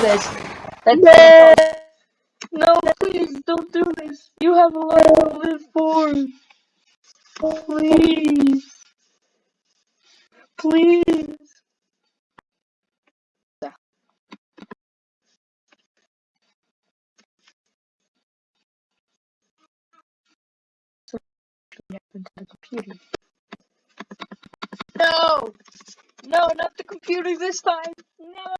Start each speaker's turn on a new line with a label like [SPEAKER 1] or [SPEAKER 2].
[SPEAKER 1] this. That's no, please don't do this. You have a lot to live for. Please. Please. Happened to the computer? No! No, not the computer this time! No!